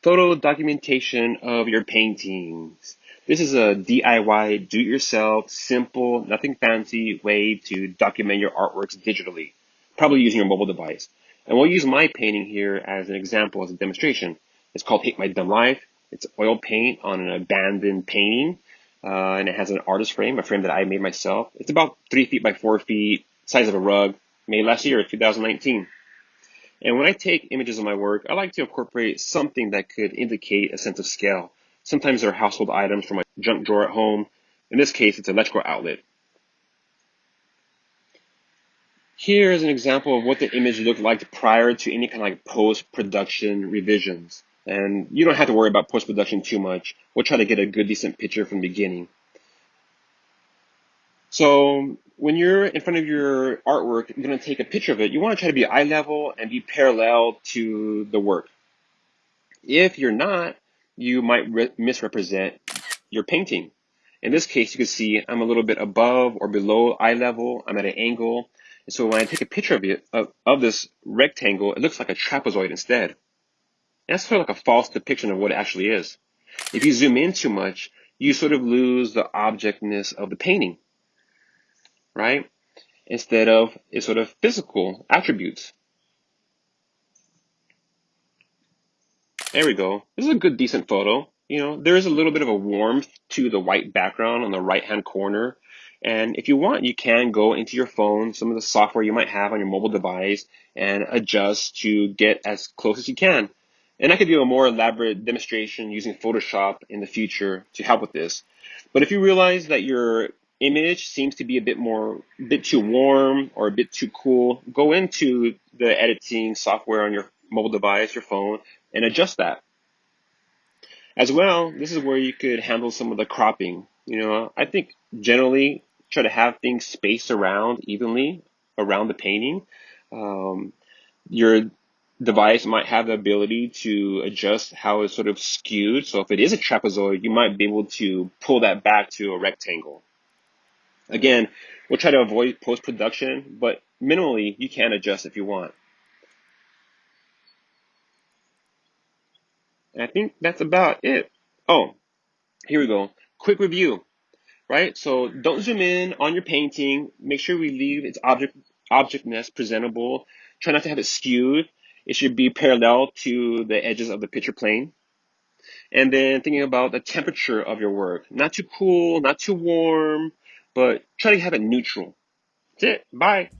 Photo documentation of your paintings. This is a DIY, do-it-yourself, simple, nothing fancy way to document your artworks digitally, probably using your mobile device. And we'll use my painting here as an example, as a demonstration. It's called Hate My Dumb Life. It's oil paint on an abandoned painting, uh, and it has an artist frame, a frame that I made myself. It's about three feet by four feet, size of a rug, made last year, 2019. And when I take images of my work, I like to incorporate something that could indicate a sense of scale. Sometimes they're household items from my junk drawer at home. In this case, it's an electrical outlet. Here is an example of what the image looked like prior to any kind of like post-production revisions. And you don't have to worry about post-production too much. We'll try to get a good, decent picture from the beginning. So when you're in front of your artwork, you're going to take a picture of it. You want to try to be eye level and be parallel to the work. If you're not, you might misrepresent your painting. In this case, you can see I'm a little bit above or below eye level. I'm at an angle. And so when I take a picture of it, of, of this rectangle, it looks like a trapezoid instead. And that's sort of like a false depiction of what it actually is. If you zoom in too much, you sort of lose the objectness of the painting right? Instead of its sort of physical attributes. There we go. This is a good, decent photo. You know, there is a little bit of a warmth to the white background on the right-hand corner. And if you want, you can go into your phone, some of the software you might have on your mobile device, and adjust to get as close as you can. And I could do a more elaborate demonstration using Photoshop in the future to help with this. But if you realize that your image seems to be a bit more, a bit too warm or a bit too cool, go into the editing software on your mobile device, your phone, and adjust that. As well, this is where you could handle some of the cropping. You know, I think generally try to have things spaced around evenly around the painting. Um, your device might have the ability to adjust how it's sort of skewed. So if it is a trapezoid, you might be able to pull that back to a rectangle. Again, we'll try to avoid post-production, but minimally you can adjust if you want. And I think that's about it. Oh, here we go. Quick review, right? So don't zoom in on your painting. Make sure we leave its object objectness presentable. Try not to have it skewed. It should be parallel to the edges of the picture plane. And then thinking about the temperature of your work. Not too cool, not too warm, but try to have it neutral. That's it. Bye.